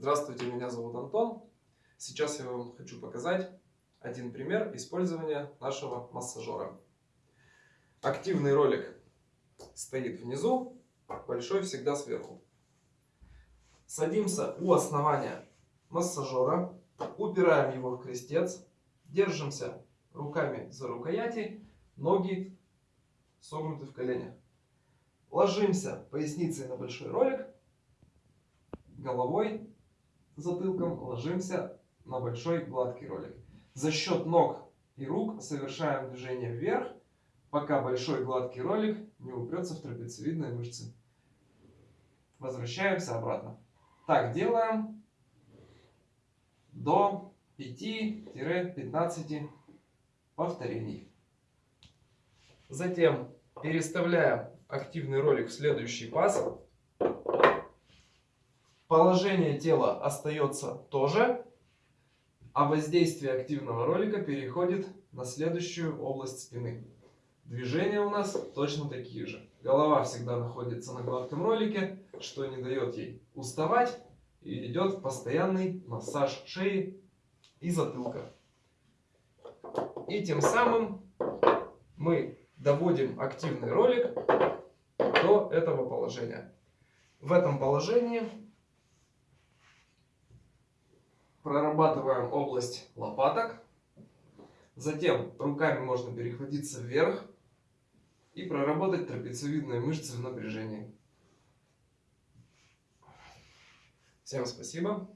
Здравствуйте, меня зовут Антон. Сейчас я вам хочу показать один пример использования нашего массажера. Активный ролик стоит внизу, большой всегда сверху. Садимся у основания массажера, упираем его в крестец, держимся руками за рукояти, ноги согнуты в коленях. Ложимся поясницей на большой ролик, головой, затылком ложимся на большой гладкий ролик. За счет ног и рук совершаем движение вверх, пока большой гладкий ролик не упрется в трапециевидные мышцы. Возвращаемся обратно. Так делаем до 5-15 повторений. Затем переставляем активный ролик в следующий паз. Положение тела остается тоже, а воздействие активного ролика переходит на следующую область спины. Движения у нас точно такие же. Голова всегда находится на гладком ролике, что не дает ей уставать. И идет постоянный массаж шеи и затылка. И тем самым мы доводим активный ролик до этого положения. В этом положении прорабатываем область лопаток. Затем руками можно перехватиться вверх и проработать трапециевидные мышцы в напряжении. Всем спасибо.